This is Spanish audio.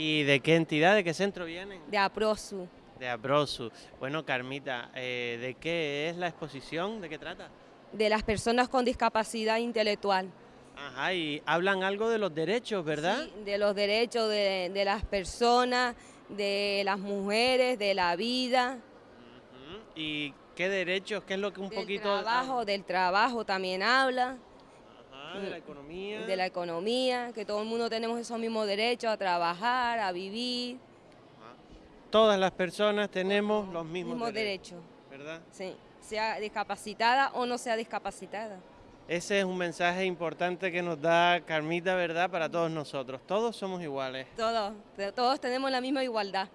de qué entidad, de qué centro vienen? De APROSU. De APROSU. Bueno, Carmita, eh, ¿de qué es la exposición? ¿De qué trata? De las personas con discapacidad intelectual. Ajá, y hablan algo de los derechos, ¿verdad? Sí, de los derechos de, de las personas, de las mujeres, de la vida. ¿Y qué derechos? ¿Qué es lo que un del poquito... Trabajo, del trabajo también habla. De la economía. De la economía, que todo el mundo tenemos esos mismos derechos a trabajar, a vivir. Todas las personas tenemos los mismos, Mismos derechos. derechos. ¿Verdad? Sí, sea discapacitada o no sea discapacitada. Ese es un mensaje importante que nos da Carmita, ¿verdad? Para todos nosotros. Todos somos iguales. Todos, todos tenemos la misma igualdad.